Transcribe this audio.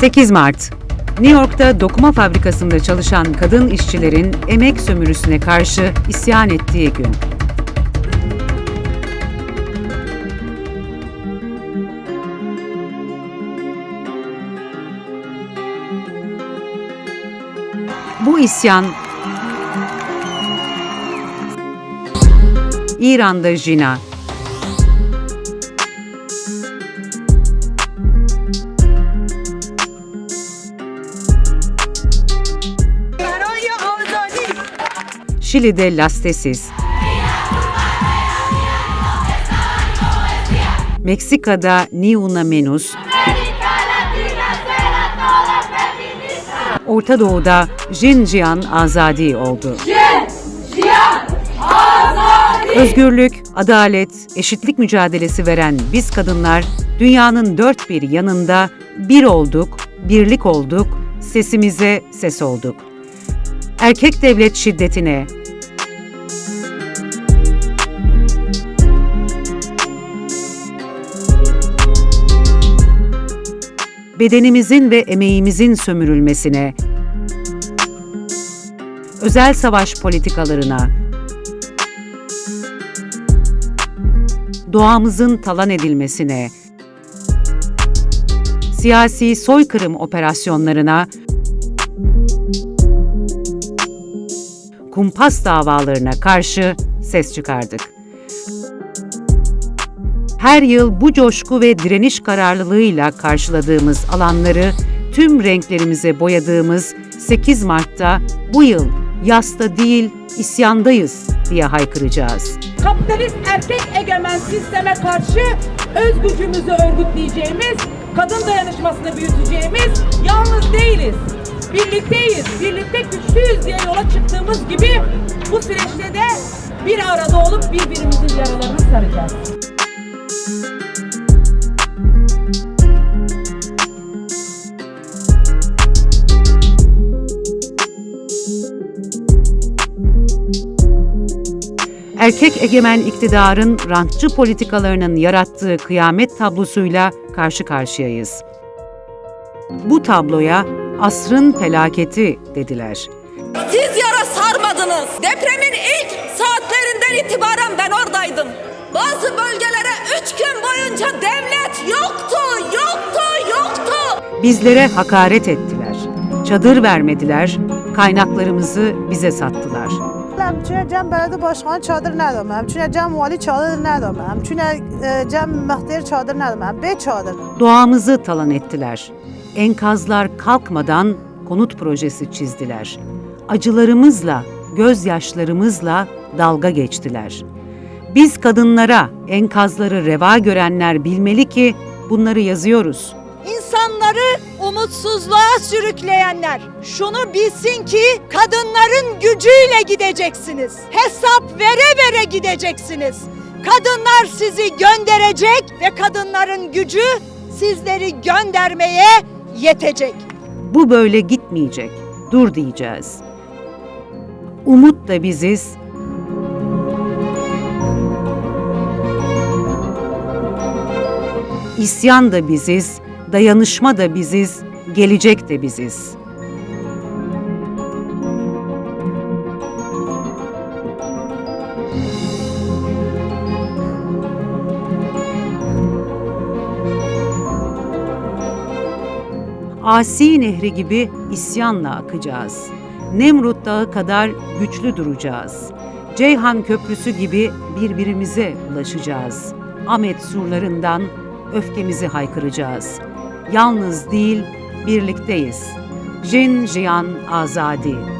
8 Mart New York'ta dokuma fabrikasında çalışan kadın işçilerin emek sömürüsüne karşı isyan ettiği gün. Bu isyan İran'da Jina, Şili'de Lastesis, Meksika'da Ni Una Menos, Orta Doğu'da Jinjian Azadi oldu. Özgürlük, adalet, eşitlik mücadelesi veren biz kadınlar dünyanın dört bir yanında bir olduk, birlik olduk, sesimize ses olduk. Erkek devlet şiddetine, bedenimizin ve emeğimizin sömürülmesine, özel savaş politikalarına, doğamızın talan edilmesine, siyasi soykırım operasyonlarına, kumpas davalarına karşı ses çıkardık. Her yıl bu coşku ve direniş kararlılığıyla karşıladığımız alanları tüm renklerimize boyadığımız 8 Mart'ta bu yıl yasta değil isyandayız diye haykıracağız. kapitalist erkek egemen sisteme karşı öz gücümüzü örgütleyeceğimiz, kadın dayanışmasını büyüteceğimiz, yalnız değiliz. Birlikteyiz, birlikte bu süreçte de bir arada olup birbirimizin yaralarını saracağız. Erkek egemen iktidarın rantçı politikalarının yarattığı kıyamet tablosuyla karşı karşıyayız. Bu tabloya asrın felaketi dediler. Siz yara olmadınız. Depremin ilk saatlerinden itibaren ben oradaydım. Bazı bölgelere üç gün boyunca devlet yoktu, yoktu, yoktu. Bizlere hakaret ettiler. Çadır vermediler, kaynaklarımızı bize sattılar. Hem çünkü cem belediye başkanı çadır nedemem, çünkü cem vali çadır nedemem, çünkü e, cem mehter çadır nedemem, be çadır. Doğamızı talan ettiler. Enkazlar kalkmadan konut projesi çizdiler. Acılarımızla gözyaşlarımızla dalga geçtiler. Biz kadınlara enkazları reva görenler bilmeli ki bunları yazıyoruz. İnsanları umutsuzluğa sürükleyenler şunu bilsin ki kadınların gücüyle gideceksiniz. Hesap vere vere gideceksiniz. Kadınlar sizi gönderecek ve kadınların gücü sizleri göndermeye yetecek. Bu böyle gitmeyecek. Dur diyeceğiz. Umut da biziz. İsyan da biziz, dayanışma da biziz, gelecek de biziz. Asi nehri gibi isyanla akacağız. Nemrut Dağı kadar güçlü duracağız. Ceyhan Köprüsü gibi birbirimize ulaşacağız. Ahmet surlarından öfkemizi haykıracağız. Yalnız değil, birlikteyiz. Jin Jiyan Azadi